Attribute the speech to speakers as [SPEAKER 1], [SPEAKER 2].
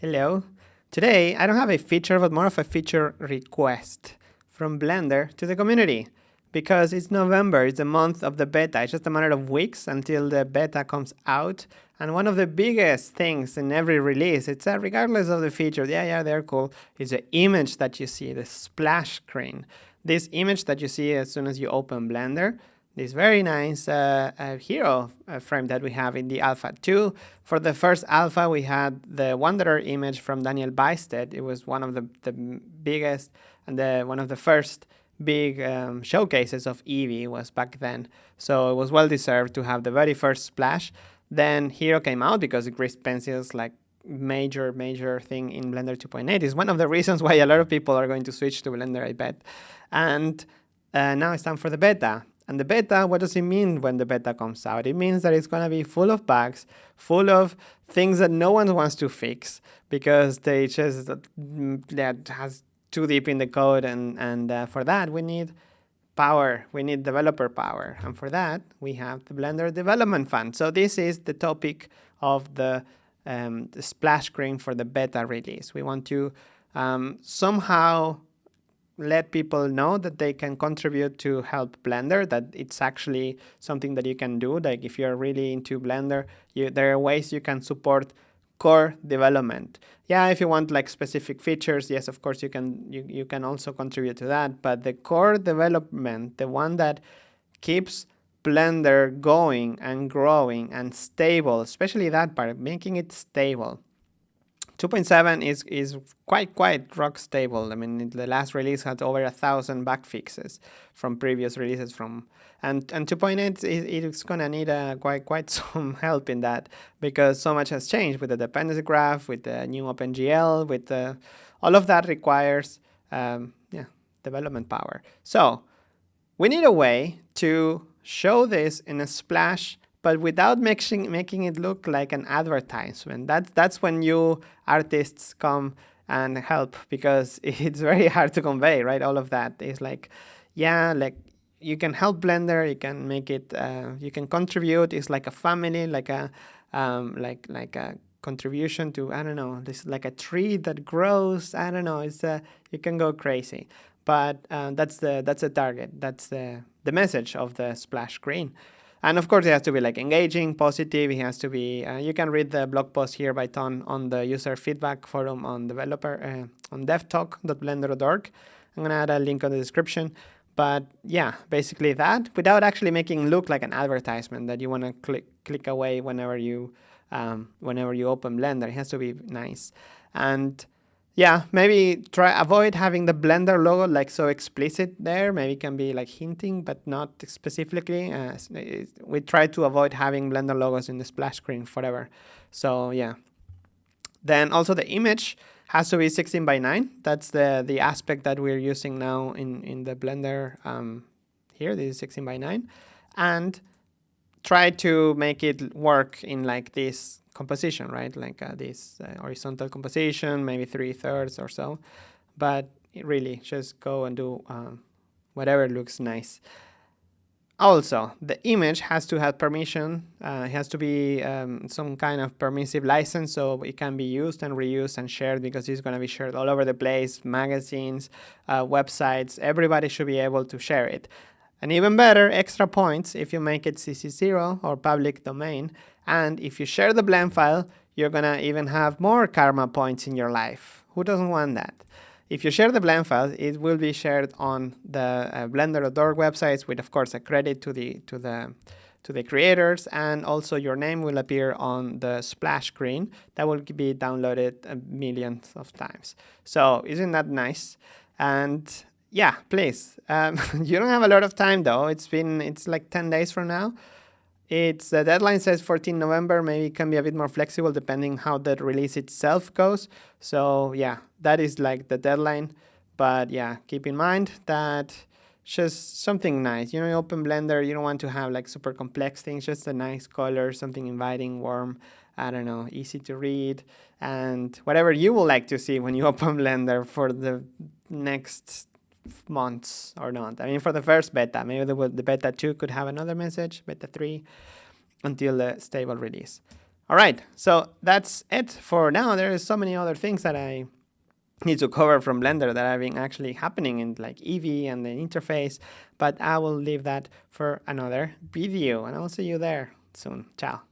[SPEAKER 1] Hello. Today, I don't have a feature, but more of a feature request from Blender to the community because it's November, it's the month of the beta. It's just a matter of weeks until the beta comes out. And one of the biggest things in every release, it's that regardless of the feature, yeah, yeah, they're cool, is the image that you see, the splash screen. This image that you see as soon as you open Blender this very nice uh, uh, hero uh, frame that we have in the Alpha 2. For the first Alpha, we had the Wanderer image from Daniel Bystedt. It was one of the, the biggest and the, one of the first big um, showcases of Eevee was back then. So it was well deserved to have the very first splash. Then Hero came out because grease pencils like major, major thing in Blender 2.8 is one of the reasons why a lot of people are going to switch to Blender, I bet. And uh, now it's time for the beta. And the beta, what does it mean when the beta comes out? It means that it's going to be full of bugs, full of things that no one wants to fix because they just mm, that has too deep in the code. And, and uh, for that, we need power. We need developer power. And for that, we have the Blender Development Fund. So this is the topic of the, um, the splash screen for the beta release. We want to um, somehow let people know that they can contribute to help Blender, that it's actually something that you can do. Like if you're really into Blender, you, there are ways you can support core development. Yeah, if you want like specific features, yes, of course you can you, you can also contribute to that. But the core development, the one that keeps Blender going and growing and stable, especially that part, making it stable 2.7 is is quite quite rock stable. I mean, the last release had over a thousand bug fixes from previous releases from, and and 2.8 is it's gonna need a quite quite some help in that because so much has changed with the dependency graph, with the new OpenGL, with the all of that requires um, yeah development power. So we need a way to show this in a splash but without making making it look like an advertisement. That's that's when you artists come and help because it's very hard to convey, right? All of that is like, yeah, like you can help Blender, you can make it, uh, you can contribute. It's like a family, like a um, like like a contribution to I don't know, this like a tree that grows. I don't know. It's a you can go crazy, but uh, that's the that's the target. That's the the message of the splash screen. And of course, it has to be like engaging, positive. It has to be. Uh, you can read the blog post here by Ton on the user feedback forum on developer uh, on devtalk.blender.org. I'm gonna add a link on the description. But yeah, basically that without actually making look like an advertisement that you want to click click away whenever you um, whenever you open Blender. It has to be nice and yeah, maybe try avoid having the Blender logo like so explicit there. Maybe can be like hinting, but not specifically. Uh, we try to avoid having Blender logos in the splash screen forever. So yeah. Then also the image has to be 16 by 9. That's the, the aspect that we're using now in, in the Blender um, here. This is 16 by 9. And try to make it work in like this composition, right? Like uh, this uh, horizontal composition, maybe three thirds or so. But really, just go and do um, whatever looks nice. Also, the image has to have permission. Uh, it has to be um, some kind of permissive license so it can be used and reused and shared because it's going to be shared all over the place, magazines, uh, websites, everybody should be able to share it. And even better, extra points if you make it CC0 or public domain. And if you share the blend file, you're gonna even have more karma points in your life. Who doesn't want that? If you share the blend file, it will be shared on the uh, blender.org websites with, of course, a credit to the to the to the creators, and also your name will appear on the splash screen that will be downloaded millions of times. So isn't that nice? And yeah, please. Um, you don't have a lot of time though. It's been, it's like 10 days from now. It's the deadline says 14 November. Maybe it can be a bit more flexible depending how the release itself goes. So yeah, that is like the deadline. But yeah, keep in mind that just something nice. You know, you open Blender, you don't want to have like super complex things, just a nice color, something inviting, warm, I don't know, easy to read, and whatever you would like to see when you open Blender for the next months or not. I mean, for the first beta, maybe the, the beta 2 could have another message, beta 3, until the stable release. All right, so that's it for now. There is so many other things that I need to cover from Blender that have been actually happening in like Eevee and the interface, but I will leave that for another video and I'll see you there soon. Ciao.